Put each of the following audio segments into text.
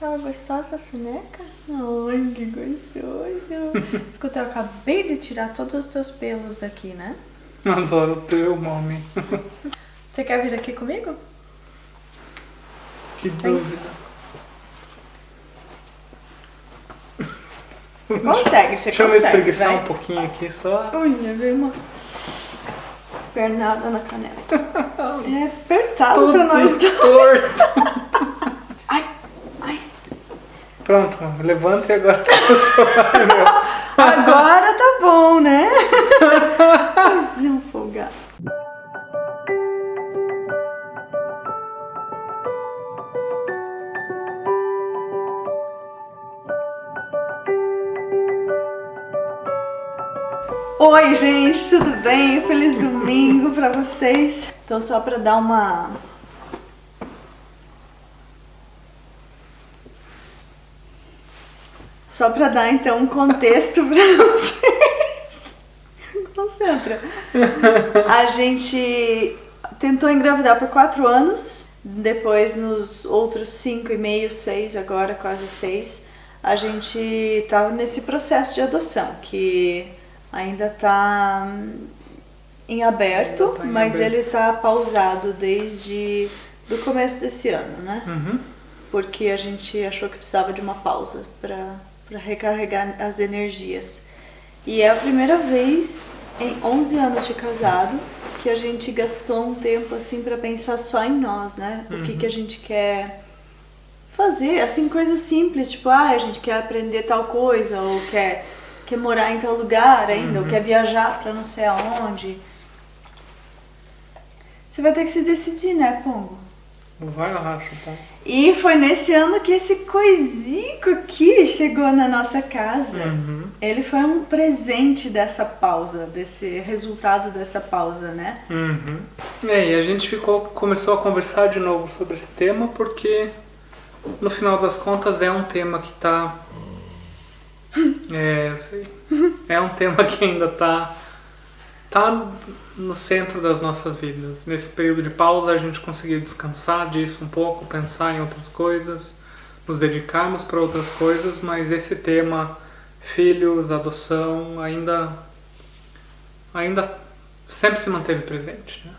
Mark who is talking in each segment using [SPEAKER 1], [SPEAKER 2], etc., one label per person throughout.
[SPEAKER 1] Ela gostosa, a soneca? Ai, que gostoso. Escuta, eu acabei de tirar todos os teus pelos daqui, né?
[SPEAKER 2] Adoro o teu, mami.
[SPEAKER 1] Você quer vir aqui comigo?
[SPEAKER 2] Que dúvida.
[SPEAKER 1] Consegue, você
[SPEAKER 2] Deixa eu me
[SPEAKER 1] consegue,
[SPEAKER 2] espreguiçar
[SPEAKER 1] vai.
[SPEAKER 2] um pouquinho aqui só.
[SPEAKER 1] Unha, veio uma pernada na canela. É apertado pra nós dois.
[SPEAKER 2] torto. Pronto, levanta e agora.
[SPEAKER 1] Agora tá bom, né? É um. Oi, gente, tudo bem? Feliz domingo pra vocês. Então, só pra dar uma Só para dar então um contexto para vocês. Concentra. A gente tentou engravidar por quatro anos, depois nos outros cinco e meio, seis, agora quase seis, a gente estava nesse processo de adoção que ainda está em aberto,
[SPEAKER 2] tá em
[SPEAKER 1] mas
[SPEAKER 2] aberto.
[SPEAKER 1] ele está pausado desde do começo desse ano, né?
[SPEAKER 2] Uhum.
[SPEAKER 1] porque a gente achou que precisava de uma pausa para recarregar as energias. E é a primeira vez em 11 anos de casado que a gente gastou um tempo assim para pensar só em nós, né? O que,
[SPEAKER 2] Uhum.
[SPEAKER 1] que a gente quer fazer, assim, coisas simples, tipo, ah, a gente quer aprender tal coisa, ou quer, quer morar em tal lugar ainda, ou
[SPEAKER 2] Uhum.
[SPEAKER 1] quer viajar para não sei aonde. Você vai ter que se decidir, né, Pongo?
[SPEAKER 2] Vai, racho, tá?
[SPEAKER 1] E foi nesse ano que esse coisico aqui chegou na nossa casa.
[SPEAKER 2] Uhum.
[SPEAKER 1] Ele foi um presente dessa pausa, desse resultado dessa pausa, né?
[SPEAKER 2] Uhum. É, e a gente ficou, começou a conversar de novo sobre esse tema porque no final das contas é um tema que tá. É, eu sei. É um tema que ainda tá. Tá no centro das nossas vidas. Nesse período de pausa a gente conseguiu descansar disso um pouco, pensar em outras coisas, nos dedicarmos para outras coisas, mas esse tema filhos, adoção, ainda ainda sempre se manteve presente, né?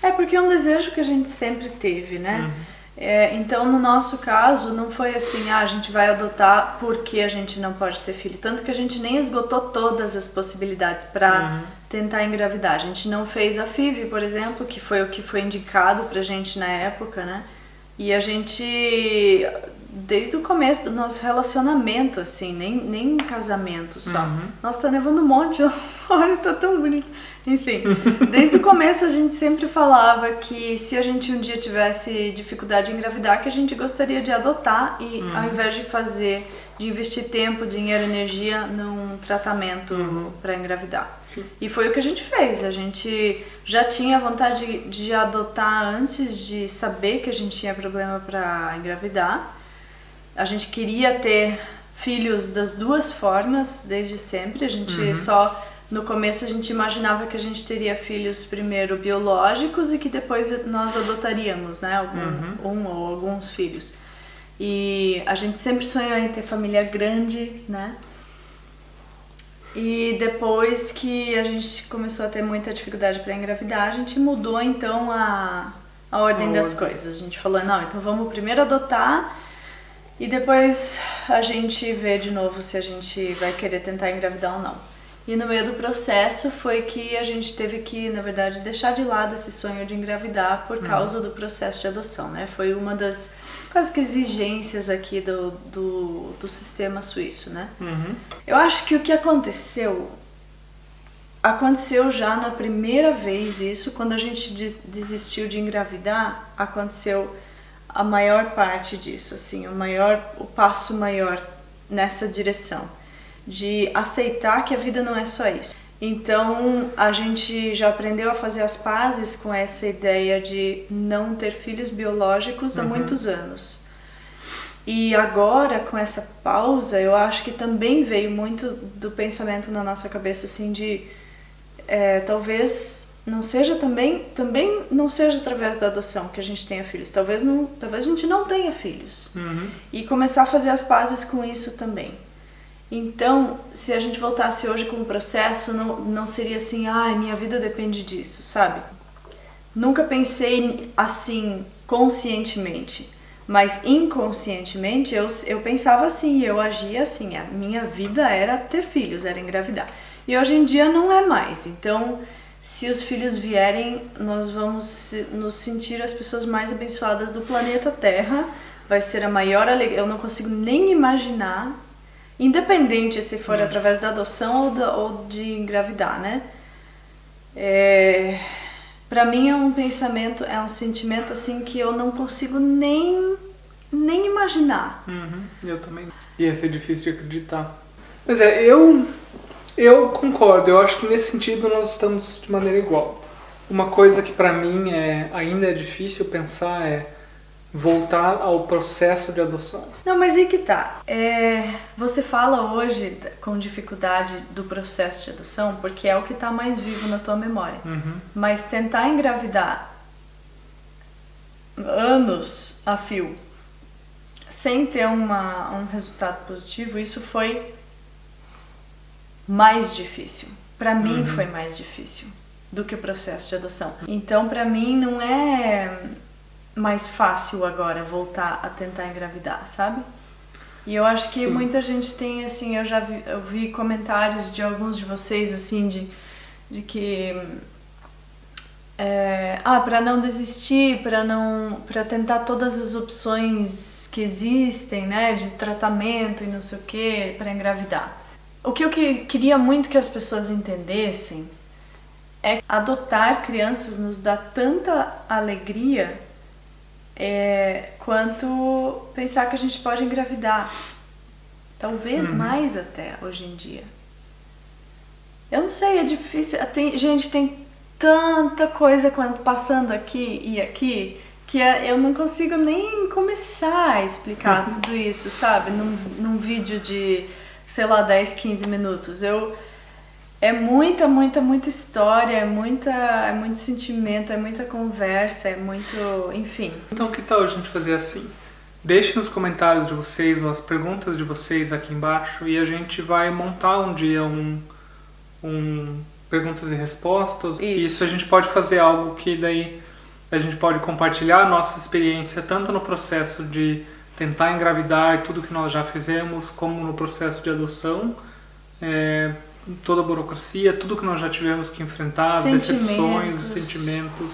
[SPEAKER 1] É porque é um desejo que a gente sempre teve, né? É, então, no nosso caso, não foi assim, ah, a gente vai adotar porque a gente não pode ter filho. Tanto que a gente nem esgotou todas as possibilidades para
[SPEAKER 2] Uhum.
[SPEAKER 1] tentar engravidar. A gente não fez a FIV, por exemplo, que foi o que foi indicado pra gente na época, né? E a gente, desde o começo do nosso relacionamento, assim, nem, nem casamento só.
[SPEAKER 2] Uhum.
[SPEAKER 1] Nossa, tá nevando um monte, olha, tá tão bonito. Enfim, desde o começo a gente sempre falava que se a gente um dia tivesse dificuldade em engravidar, que a gente gostaria de adotar e
[SPEAKER 2] Uhum.
[SPEAKER 1] ao invés de fazer, de investir tempo, dinheiro, energia num tratamento
[SPEAKER 2] Uhum.
[SPEAKER 1] pra engravidar.
[SPEAKER 2] Sim.
[SPEAKER 1] E foi o que a gente fez. A gente já tinha vontade de, de adotar antes de saber que a gente tinha problema para engravidar. A gente queria ter filhos das duas formas desde sempre. A gente
[SPEAKER 2] Uhum.
[SPEAKER 1] só no começo a gente imaginava que a gente teria filhos primeiro biológicos e que depois nós adotaríamos, né, algum, um ou alguns filhos. E a gente sempre sonhou em ter família grande, né? E depois que a gente começou a ter muita dificuldade para engravidar, a gente mudou então a, a ordem
[SPEAKER 2] A
[SPEAKER 1] das
[SPEAKER 2] ordem.
[SPEAKER 1] coisas. A gente falou, não, então vamos primeiro adotar e depois a gente vê de novo se a gente vai querer tentar engravidar ou não. E no meio do processo foi que a gente teve que, na verdade, deixar de lado esse sonho de engravidar por causa do processo de adoção, né? Foi uma das quase que exigências aqui do, do, do sistema suíço, né?
[SPEAKER 2] Uhum.
[SPEAKER 1] Eu acho que o que aconteceu aconteceu já na primeira vez isso, quando a gente des- desistiu de engravidar, aconteceu a maior parte disso, assim, o maior o passo maior nessa direção de aceitar que a vida não é só isso. Então, a gente já aprendeu a fazer as pazes com essa ideia de não ter filhos biológicos há
[SPEAKER 2] Uhum.
[SPEAKER 1] muitos anos. E agora, com essa pausa, eu acho que também veio muito do pensamento na nossa cabeça, assim, de é, talvez não seja também também não seja através da adoção que a gente tenha filhos. Talvez não, talvez a gente não tenha filhos.
[SPEAKER 2] Uhum.
[SPEAKER 1] E começar a fazer as pazes com isso também. Então, se a gente voltasse hoje com o processo, não, não seria assim, ai, minha vida depende disso, sabe? Nunca pensei assim conscientemente, mas inconscientemente eu, eu pensava assim, eu agia assim, a minha vida era ter filhos, era engravidar. E hoje em dia não é mais. Então, se os filhos vierem, nós vamos nos sentir as pessoas mais abençoadas do planeta Terra. Vai ser a maior alegria. Eu não consigo nem imaginar, independente se for hum. através da adoção ou, da, ou de engravidar, né? É, para mim é um pensamento, é um sentimento assim que eu não consigo nem nem imaginar.
[SPEAKER 2] Uhum, eu também. Ia ser difícil de acreditar. Mas é, eu eu concordo. Eu acho que nesse sentido nós estamos de maneira igual. Uma coisa que para mim é ainda é difícil pensar é voltar ao processo de adoção.
[SPEAKER 1] Não, mas aí que tá. É, você fala hoje com dificuldade do processo de adoção porque é o que está mais vivo na tua memória.
[SPEAKER 2] Uhum.
[SPEAKER 1] Mas tentar engravidar anos a fio sem ter uma, um resultado positivo, isso foi mais difícil. Para mim uhum. foi mais difícil do que o processo de adoção. Então, para mim não é mais fácil agora voltar a tentar engravidar, sabe? E eu acho que Sim. muita gente tem assim, eu já vi, eu vi comentários de alguns de vocês assim de, de que é, ah, para não desistir, para não, para tentar todas as opções que existem, né, de tratamento e não sei o que, para engravidar. O que eu que, queria muito que as pessoas entendessem é que adotar crianças nos dá tanta alegria é, quanto pensar que a gente pode engravidar. Talvez uhum. mais até hoje em dia. Eu não sei, é difícil. Tem, gente, tem tanta coisa passando aqui e aqui que é, eu não consigo nem começar a explicar uhum. tudo isso, sabe? Num, num vídeo de, sei lá, 10, 15 minutos. Eu é muita, muita, muita história, é, muita, é muito sentimento, é muita conversa, é muito. enfim.
[SPEAKER 2] Então, que tal a gente fazer assim? Deixe nos comentários de vocês ou as perguntas de vocês aqui embaixo e a gente vai montar um dia um, um perguntas e respostas. Isso. Isso a gente pode fazer algo que daí a gente pode compartilhar a nossa experiência tanto no processo de tentar engravidar e tudo que nós já fizemos, como no processo de adoção. É, toda a burocracia, tudo que nós já tivemos que enfrentar, as decepções, os sentimentos.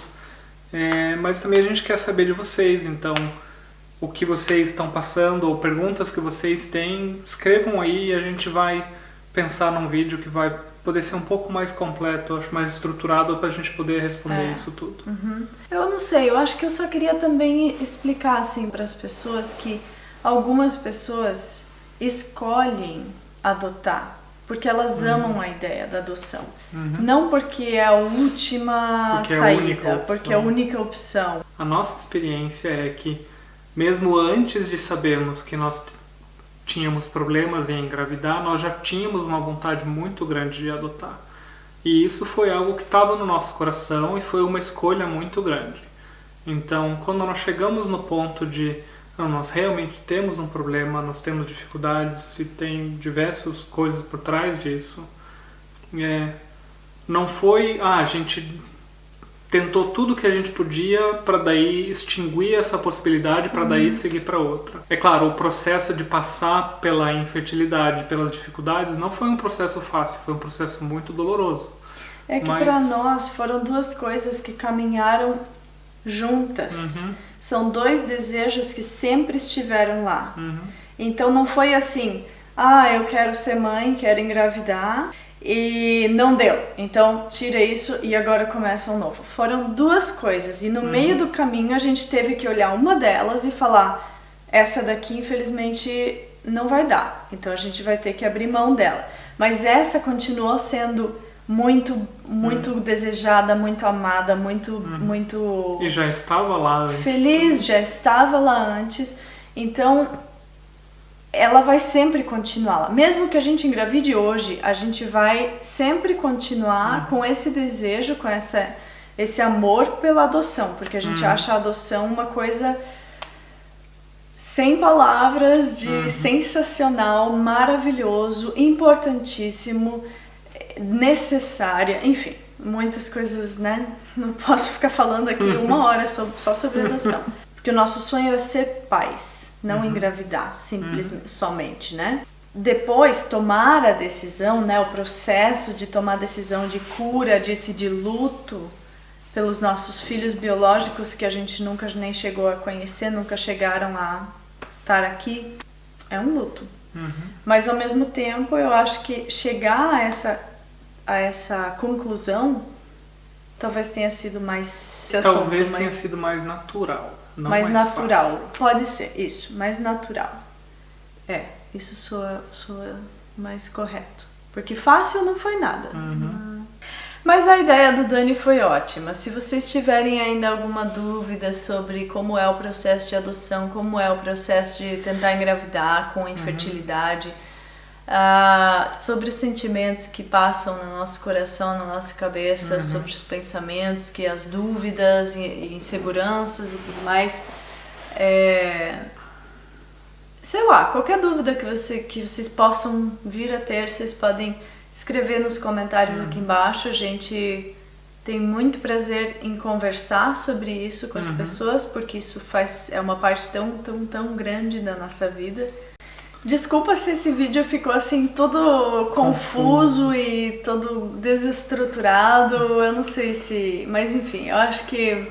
[SPEAKER 2] É, mas também a gente quer saber de vocês, então o que vocês estão passando ou perguntas que vocês têm, escrevam aí e a gente vai pensar num vídeo que vai poder ser um pouco mais completo, acho mais estruturado para a gente poder responder é. isso tudo.
[SPEAKER 1] Uhum. Eu não sei, eu acho que eu só queria também explicar assim para as pessoas que algumas pessoas escolhem adotar porque elas uhum. amam a ideia da adoção.
[SPEAKER 2] Uhum.
[SPEAKER 1] Não porque é a última porque saída, é a porque é a única opção.
[SPEAKER 2] A nossa experiência é que, mesmo antes de sabermos que nós tínhamos problemas em engravidar, nós já tínhamos uma vontade muito grande de adotar. E isso foi algo que estava no nosso coração e foi uma escolha muito grande. Então, quando nós chegamos no ponto de não, nós realmente temos um problema, nós temos dificuldades e tem diversas coisas por trás disso. É, não foi, ah, a gente tentou tudo que a gente podia para daí extinguir essa possibilidade para daí uhum. seguir para outra. É claro, o processo de passar pela infertilidade, pelas dificuldades, não foi um processo fácil, foi um processo muito doloroso.
[SPEAKER 1] É que Mas... para nós foram duas coisas que caminharam juntas.
[SPEAKER 2] Uhum.
[SPEAKER 1] São dois desejos que sempre estiveram lá.
[SPEAKER 2] Uhum.
[SPEAKER 1] Então não foi assim, ah, eu quero ser mãe, quero engravidar e não deu. Então tira isso e agora começa um novo. Foram duas coisas e no uhum. meio do caminho a gente teve que olhar uma delas e falar, essa daqui infelizmente não vai dar. Então a gente vai ter que abrir mão dela. Mas essa continuou sendo muito, muito hum. desejada, muito amada, muito, hum. muito.
[SPEAKER 2] E já estava lá antes.
[SPEAKER 1] Feliz, já estava lá antes. Então, ela vai sempre continuar lá. Mesmo que a gente engravide hoje, a gente vai sempre continuar com esse desejo, com essa, esse amor pela adoção, porque a gente
[SPEAKER 2] Uhum.
[SPEAKER 1] acha a adoção uma coisa sem palavras, de
[SPEAKER 2] Uhum.
[SPEAKER 1] sensacional, maravilhoso, importantíssimo, necessária, enfim, muitas coisas, né? Não posso ficar falando aqui uma hora só, só sobre adoção. Porque o nosso sonho era ser pais, não engravidar, simplesmente, somente, né? Depois, tomar a decisão, né? O processo de tomar a decisão de cura disso e de luto pelos nossos filhos biológicos que a gente nunca nem chegou a conhecer, nunca chegaram a estar aqui, é um luto.
[SPEAKER 2] Uhum.
[SPEAKER 1] Mas ao mesmo tempo, eu acho que chegar a essa, a essa conclusão talvez tenha sido mais assunto,
[SPEAKER 2] Talvez tenha
[SPEAKER 1] mais,
[SPEAKER 2] sido mais natural. Não
[SPEAKER 1] mais
[SPEAKER 2] mais
[SPEAKER 1] natural.
[SPEAKER 2] fácil.
[SPEAKER 1] Pode ser, isso, mais natural. É, isso soa, soa mais correto. Porque fácil não foi nada.
[SPEAKER 2] Uhum.
[SPEAKER 1] Mas a ideia do Dani foi ótima. Se vocês tiverem ainda alguma dúvida sobre como é o processo de adoção, como é o processo de tentar engravidar com infertilidade, ah, sobre os sentimentos que passam no nosso coração, na nossa cabeça, sobre os pensamentos, que as dúvidas e, inseguranças e tudo mais, é, sei lá, qualquer dúvida que, você, que vocês possam vir a ter, vocês podem escrever nos comentários aqui embaixo. A gente tem muito prazer em conversar sobre isso com as pessoas, porque isso faz é uma parte tão, tão, tão grande da nossa vida. Desculpa se esse vídeo ficou assim todo confuso e todo desestruturado. Eu não sei se, mas enfim, eu acho que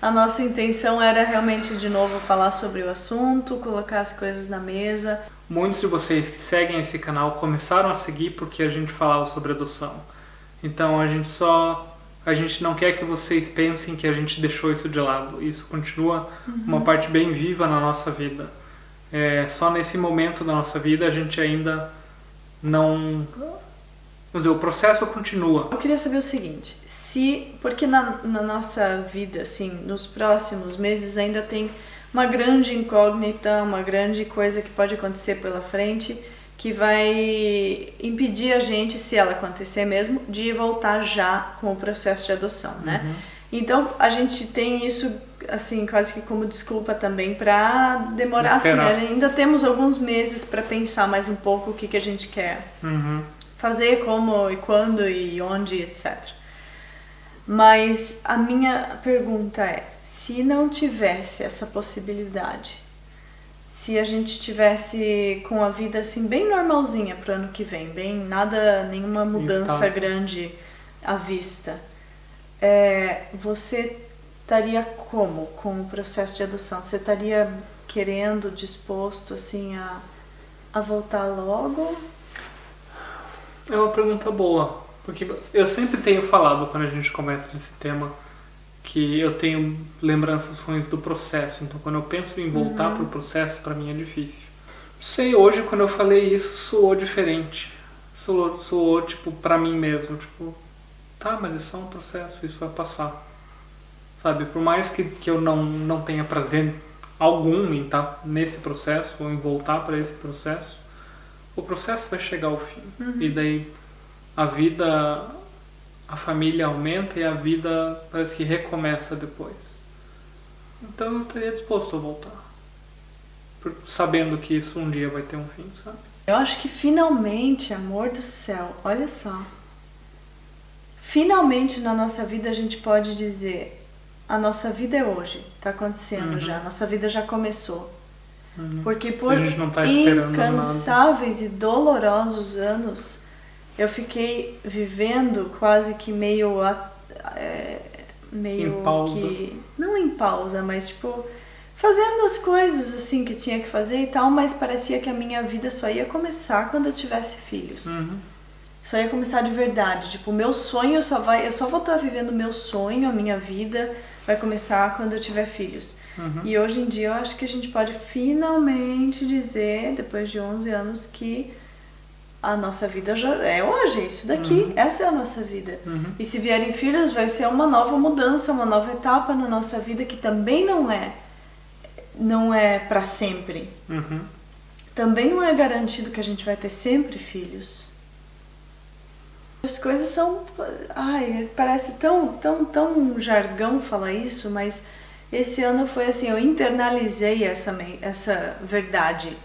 [SPEAKER 1] a nossa intenção era realmente de novo falar sobre o assunto, colocar as coisas na mesa.
[SPEAKER 2] Muitos de vocês que seguem esse canal começaram a seguir porque a gente falava sobre adoção. Então a gente só. A gente não quer que vocês pensem que a gente deixou isso de lado. Isso continua uma parte bem viva na nossa vida. É, só nesse momento da nossa vida a gente ainda não. Vamos dizer, o processo continua.
[SPEAKER 1] Eu queria saber o seguinte, se porque na, na nossa vida, assim, nos próximos meses ainda tem uma grande incógnita, uma grande coisa que pode acontecer pela frente que vai impedir a gente, se ela acontecer mesmo, de voltar já com o processo de adoção, né? Então a gente tem isso assim quase que como desculpa também para demorar assim,
[SPEAKER 2] Esperar.
[SPEAKER 1] ainda temos alguns meses para pensar mais um pouco o que que a gente quer
[SPEAKER 2] Uhum.
[SPEAKER 1] fazer, como e quando e onde, etc. Mas a minha pergunta é: se não tivesse essa possibilidade, se a gente tivesse com a vida assim bem normalzinha pro ano que vem, bem nada, nenhuma mudança grande à vista, é, você estaria como com o processo de adoção? Você estaria querendo, disposto assim a, a voltar logo?
[SPEAKER 2] É uma pergunta boa, porque eu sempre tenho falado quando a gente começa nesse tema que eu tenho lembranças ruins do processo. Então, quando eu penso em voltar
[SPEAKER 1] Uhum.
[SPEAKER 2] pro processo, para mim é difícil. Sei, hoje quando eu falei isso, soou diferente. Soou, soou tipo para mim mesmo, tipo, tá, mas é só um processo, isso vai passar. Sabe, por mais que, que eu não, não tenha prazer algum em estar nesse processo ou em voltar para esse processo, o processo vai chegar ao fim. E daí a vida, a família aumenta e a vida parece que recomeça depois. Então eu estaria disposto a voltar. Por- sabendo que isso um dia vai ter um fim, sabe?
[SPEAKER 1] Eu acho que finalmente, amor do céu, olha só. Finalmente na nossa vida a gente pode dizer: a nossa vida é hoje, tá acontecendo
[SPEAKER 2] Uhum.
[SPEAKER 1] já, a nossa vida já começou.
[SPEAKER 2] Uhum.
[SPEAKER 1] Porque por
[SPEAKER 2] tá esperando nada.
[SPEAKER 1] incansáveis e dolorosos anos, eu fiquei vivendo quase que meio a- é, meio
[SPEAKER 2] Em pausa.
[SPEAKER 1] que não em pausa, mas tipo fazendo as coisas assim que tinha que fazer e tal, mas parecia que a minha vida só ia começar quando eu tivesse filhos.
[SPEAKER 2] Uhum.
[SPEAKER 1] Só ia começar de verdade. Tipo, o meu sonho só vai. Eu só vou estar vivendo o meu sonho, a minha vida vai começar quando eu tiver filhos.
[SPEAKER 2] Uhum.
[SPEAKER 1] E hoje em dia eu acho que a gente pode finalmente dizer, depois de 11 anos, que a nossa vida já é hoje, é isso daqui, essa é a nossa vida.
[SPEAKER 2] Uhum.
[SPEAKER 1] E se vierem filhos, vai ser uma nova mudança, uma nova etapa na nossa vida que também não é não é para sempre.
[SPEAKER 2] Uhum.
[SPEAKER 1] também não é garantido que a gente vai ter sempre filhos. As coisas são. Ai, parece tão, tão, tão jargão falar isso, mas esse ano foi assim: eu internalizei essa, essa verdade.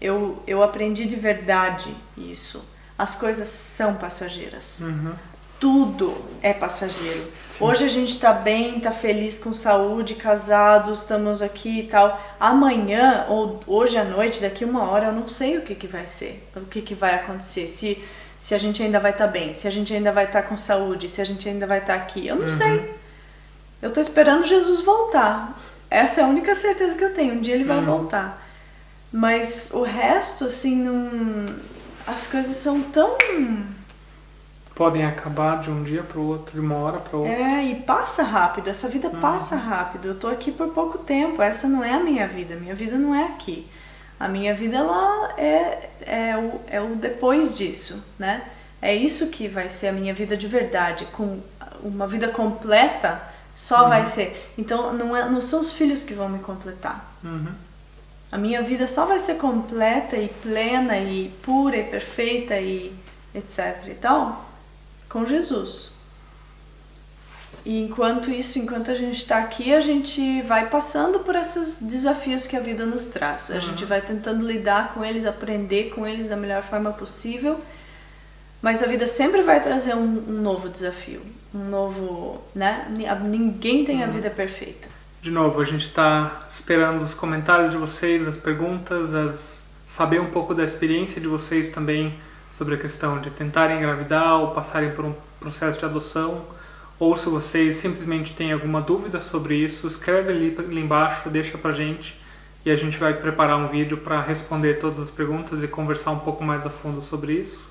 [SPEAKER 1] Eu, eu aprendi de verdade isso. As coisas são passageiras.
[SPEAKER 2] Uhum.
[SPEAKER 1] Tudo é passageiro. Sim. Hoje a gente tá bem, tá feliz com saúde, casados, estamos aqui e tal. Amanhã, ou hoje à noite, daqui uma hora, eu não sei o que, que vai ser, o que, que vai acontecer. Se se a gente ainda vai estar tá bem, se a gente ainda vai estar tá com saúde, se a gente ainda vai estar tá aqui. Eu não uhum. sei. Eu tô esperando Jesus voltar. Essa é a única certeza que eu tenho. Um dia ele vai uhum. voltar. Mas o resto, assim, não. As coisas são tão.
[SPEAKER 2] Podem acabar de um dia para o outro, de uma hora para outra.
[SPEAKER 1] É, e passa rápido. Essa vida uhum. passa rápido. Eu tô aqui por pouco tempo. Essa não é a minha vida. Minha vida não é aqui. A minha vida ela é, é, o, é o depois disso, né? É isso que vai ser a minha vida de verdade, com uma vida completa só uhum. vai ser. Então não, é, não são os filhos que vão me completar.
[SPEAKER 2] Uhum.
[SPEAKER 1] A minha vida só vai ser completa e plena e pura e perfeita e etc e tal com Jesus. E enquanto isso, enquanto a gente está aqui, a gente vai passando por esses desafios que a vida nos traz. A uhum. gente vai tentando lidar com eles, aprender com eles da melhor forma possível. Mas a vida sempre vai trazer um, um novo desafio, um novo, né? Ninguém tem a uhum. vida perfeita.
[SPEAKER 2] De novo, a gente está esperando os comentários de vocês, as perguntas, as... saber um pouco da experiência de vocês também sobre a questão de tentarem engravidar ou passarem por um processo de adoção ou se vocês simplesmente têm alguma dúvida sobre isso, escreve ali, ali embaixo, deixa pra gente e a gente vai preparar um vídeo para responder todas as perguntas e conversar um pouco mais a fundo sobre isso.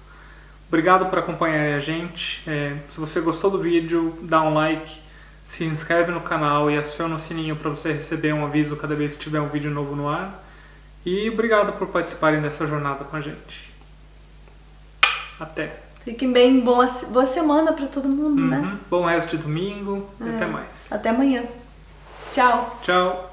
[SPEAKER 2] Obrigado por acompanhar a gente. É, se você gostou do vídeo, dá um like, se inscreve no canal e aciona o sininho para você receber um aviso cada vez que tiver um vídeo novo no ar. E obrigado por participarem dessa jornada com a gente. Até!
[SPEAKER 1] Fiquem bem, boa, boa semana para todo mundo, né? uhum.
[SPEAKER 2] né? Bom resto de domingo é. e até mais.
[SPEAKER 1] Até amanhã. Tchau.
[SPEAKER 2] Tchau.